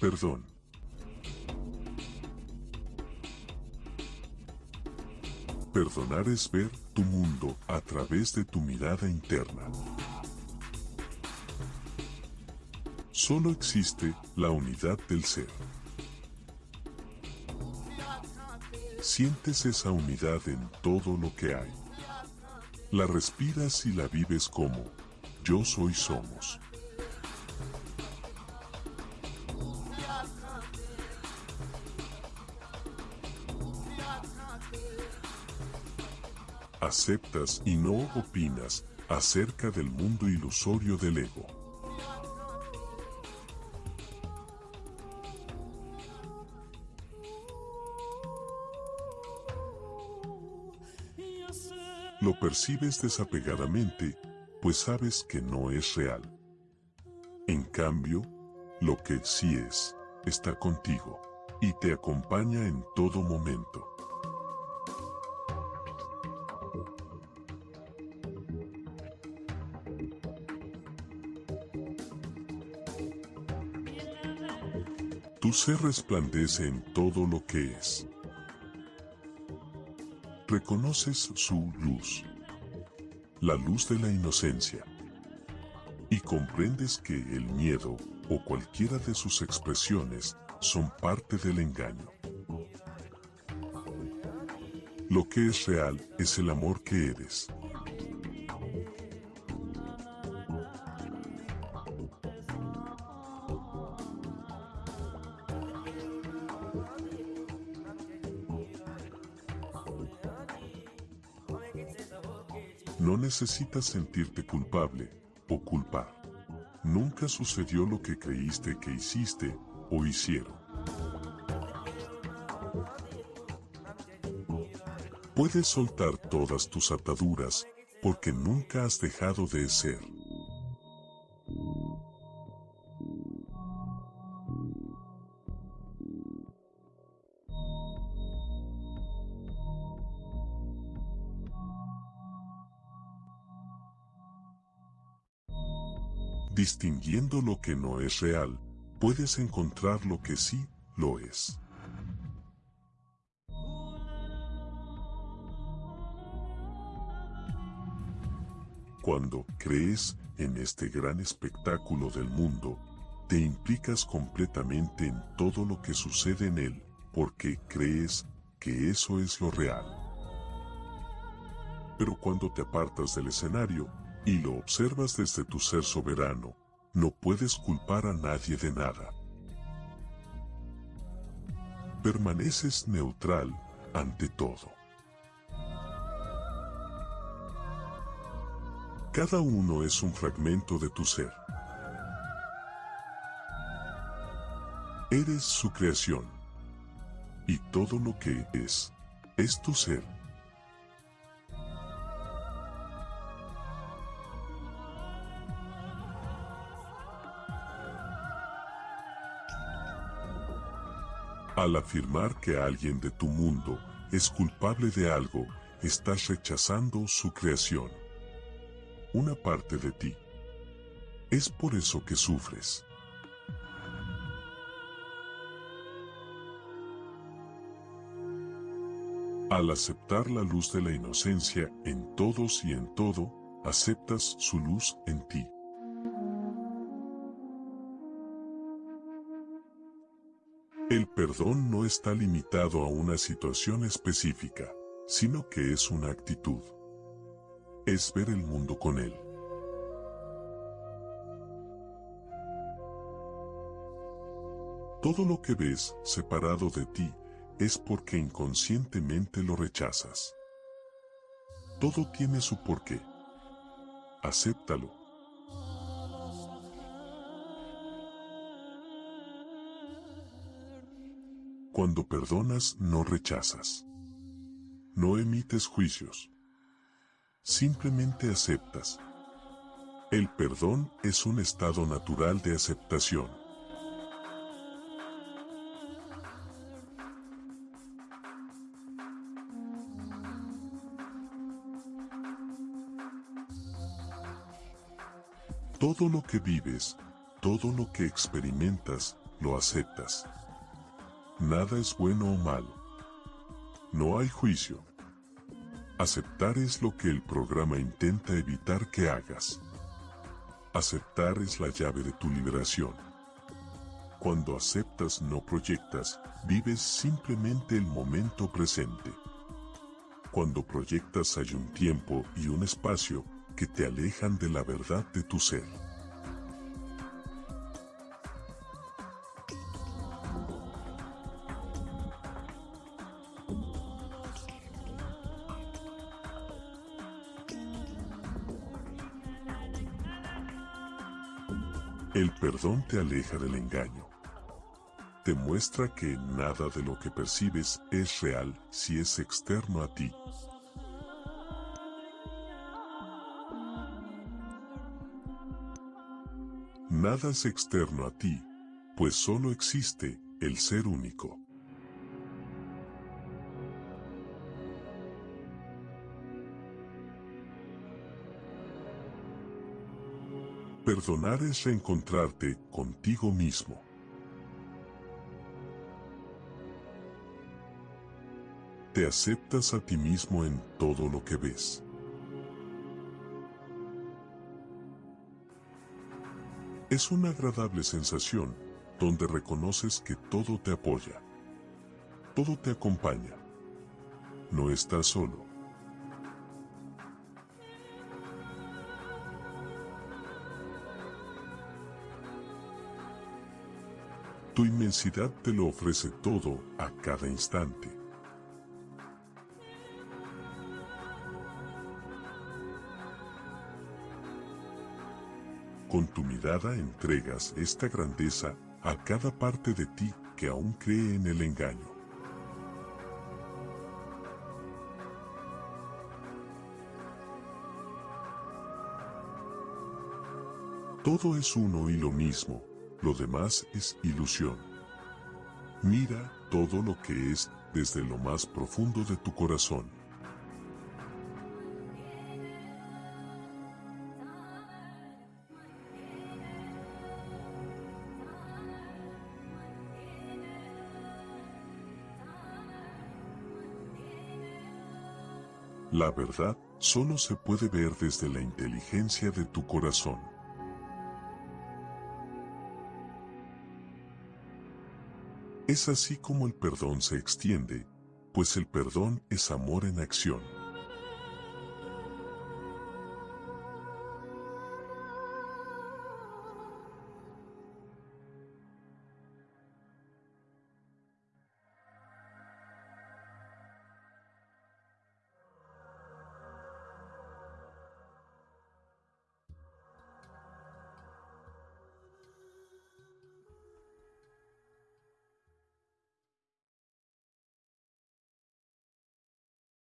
Perdón. Perdonar es ver tu mundo a través de tu mirada interna. Solo existe la unidad del ser. Sientes esa unidad en todo lo que hay. La respiras y la vives como yo soy somos. Aceptas y no opinas acerca del mundo ilusorio del ego. Lo percibes desapegadamente, pues sabes que no es real. En cambio, lo que sí es, está contigo, y te acompaña en todo momento. Tu ser resplandece en todo lo que es. Reconoces su luz, la luz de la inocencia, y comprendes que el miedo o cualquiera de sus expresiones son parte del engaño. Lo que es real es el amor que eres. No necesitas sentirte culpable o culpar. Nunca sucedió lo que creíste que hiciste o hicieron. Puedes soltar todas tus ataduras porque nunca has dejado de ser. Distinguiendo lo que no es real, puedes encontrar lo que sí lo es. Cuando crees en este gran espectáculo del mundo, te implicas completamente en todo lo que sucede en él, porque crees que eso es lo real. Pero cuando te apartas del escenario, y lo observas desde tu ser soberano, no puedes culpar a nadie de nada. Permaneces neutral ante todo. Cada uno es un fragmento de tu ser. Eres su creación. Y todo lo que es, es tu ser. Al afirmar que alguien de tu mundo es culpable de algo, estás rechazando su creación. Una parte de ti. Es por eso que sufres. Al aceptar la luz de la inocencia en todos y en todo, aceptas su luz en ti. Perdón no está limitado a una situación específica, sino que es una actitud. Es ver el mundo con él. Todo lo que ves separado de ti es porque inconscientemente lo rechazas. Todo tiene su porqué. Acéptalo. Cuando perdonas no rechazas. No emites juicios. Simplemente aceptas. El perdón es un estado natural de aceptación. Todo lo que vives, todo lo que experimentas, lo aceptas. Nada es bueno o malo. No hay juicio. Aceptar es lo que el programa intenta evitar que hagas. Aceptar es la llave de tu liberación. Cuando aceptas no proyectas, vives simplemente el momento presente. Cuando proyectas hay un tiempo y un espacio que te alejan de la verdad de tu ser. El perdón te aleja del engaño. Te muestra que nada de lo que percibes es real si es externo a ti. Nada es externo a ti, pues solo existe el ser único. Perdonar es reencontrarte contigo mismo. Te aceptas a ti mismo en todo lo que ves. Es una agradable sensación donde reconoces que todo te apoya. Todo te acompaña. No estás solo. Tu inmensidad te lo ofrece todo a cada instante. Con tu mirada entregas esta grandeza a cada parte de ti que aún cree en el engaño. Todo es uno y lo mismo, lo demás es ilusión. Mira todo lo que es desde lo más profundo de tu corazón. La verdad solo se puede ver desde la inteligencia de tu corazón. Es así como el perdón se extiende, pues el perdón es amor en acción.